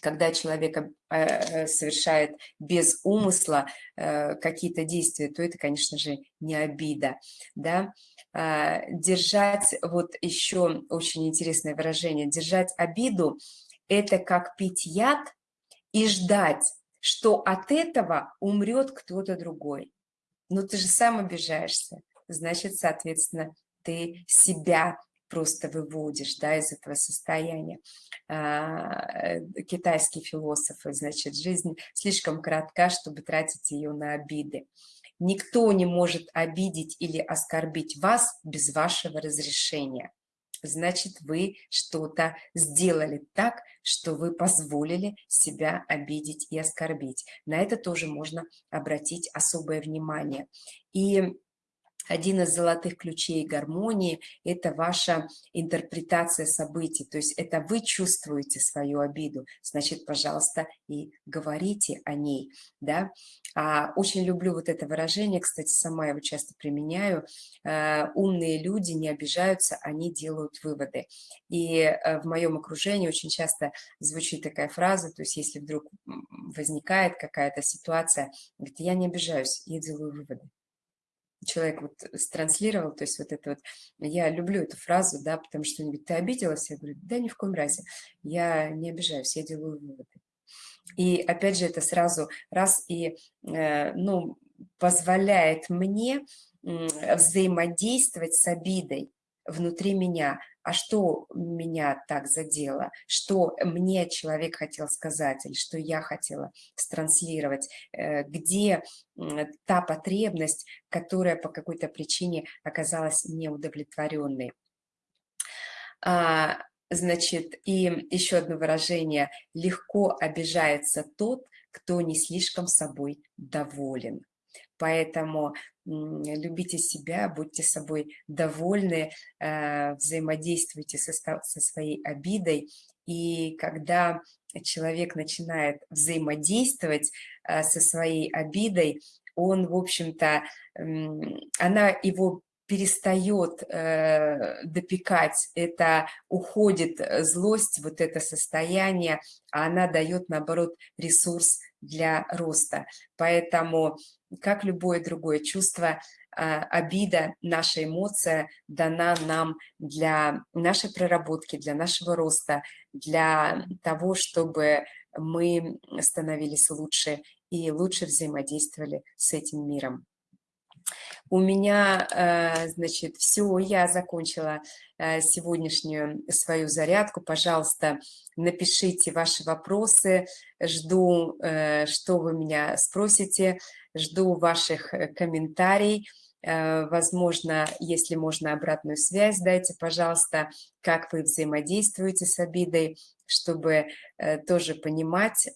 когда человек э, э, совершает без умысла э, какие-то действия, то это, конечно же, не обида. Да? А, держать, вот еще очень интересное выражение, держать обиду – это как пить яд и ждать, что от этого умрет кто-то другой. Но ты же сам обижаешься, значит, соответственно, ты себя просто выводишь да, из этого состояния. А, э, китайские философы, значит, жизнь слишком коротка, чтобы тратить ее на обиды. Никто не может обидеть или оскорбить вас без вашего разрешения. Значит, вы что-то сделали так, что вы позволили себя обидеть и оскорбить. На это тоже можно обратить особое внимание. И один из золотых ключей гармонии – это ваша интерпретация событий, то есть это вы чувствуете свою обиду, значит, пожалуйста, и говорите о ней, да. А, очень люблю вот это выражение, кстати, сама его часто применяю. А, умные люди не обижаются, они делают выводы. И а, в моем окружении очень часто звучит такая фраза, то есть если вдруг возникает какая-то ситуация, говорит, я не обижаюсь, я делаю выводы человек вот странслировал, то есть вот это вот, я люблю эту фразу, да, потому что он говорит, ты обиделась? Я говорю, да ни в коем разе, я не обижаюсь, я делаю выводы. И опять же это сразу раз и, э, ну, позволяет мне взаимодействовать с обидой внутри меня, а что меня так задело, что мне человек хотел сказать, или что я хотела странслировать, э, где та потребность, которая по какой-то причине оказалась неудовлетворенной. А, значит, и еще одно выражение – легко обижается тот, кто не слишком собой доволен. Поэтому любите себя, будьте собой довольны, э, взаимодействуйте со, своей обидой. И когда человек начинает взаимодействовать э, со своей обидой, он, в общем-то, она его перестает э, допекать, это уходит злость, вот это состояние, а она дает, наоборот, ресурс для роста. Поэтому, как любое другое чувство, а, обида, наша эмоция дана нам для нашей проработки, для нашего роста, для того, чтобы мы становились лучше и лучше взаимодействовали с этим миром. У меня, э, значит, все, я закончила э, сегодняшнюю свою зарядку. Пожалуйста, напишите ваши вопросы. Жду, э, что вы меня спросите. Жду ваших комментариев. Возможно, если можно обратную связь, дайте, пожалуйста, как вы взаимодействуете с обидой, чтобы э, тоже понимать,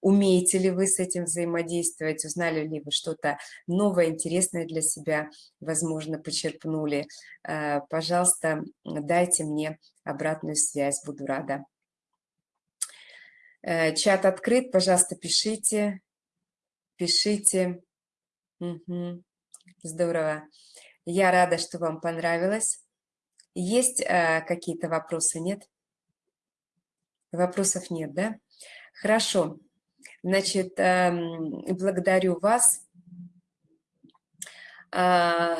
умеете ли вы с этим взаимодействовать, узнали ли вы что-то новое, интересное для себя, возможно, почерпнули. Э, пожалуйста, дайте мне обратную связь, буду рада. Э, чат открыт, пожалуйста, пишите, пишите. Угу. Здорово. Я рада, что вам понравилось. Есть какие-то вопросы, нет? Вопросов нет, да? Хорошо. Значит, эм, благодарю вас. А,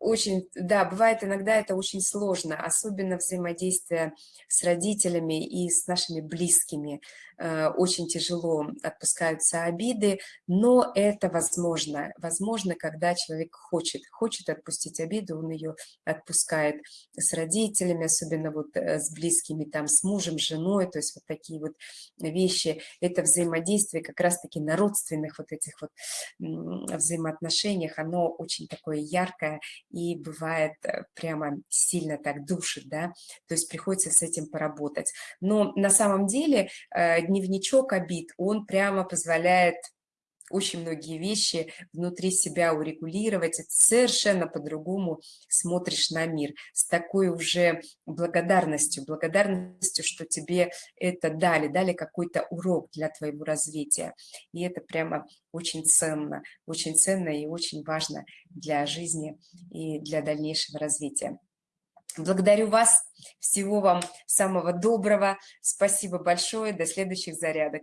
очень, да, бывает иногда это очень сложно, особенно взаимодействие с родителями и с нашими близкими. Э, очень тяжело отпускаются обиды, но это возможно. Возможно, когда человек хочет, хочет отпустить обиду, он ее отпускает с родителями, особенно вот э, с близкими, там, с мужем, женой, то есть вот такие вот вещи. Это взаимодействие как раз-таки на родственных вот этих вот взаимоотношениях, оно очень такое яркое и бывает э, прямо сильно так душит, да, то есть приходится с этим поработать. Но на самом деле дневничок обид, он прямо позволяет очень многие вещи внутри себя урегулировать, и совершенно по-другому смотришь на мир, с такой уже благодарностью, благодарностью, что тебе это дали, дали какой-то урок для твоего развития. И это прямо очень ценно, очень ценно и очень важно для жизни и для дальнейшего развития. Благодарю вас. Всего вам самого доброго. Спасибо большое. До следующих зарядок.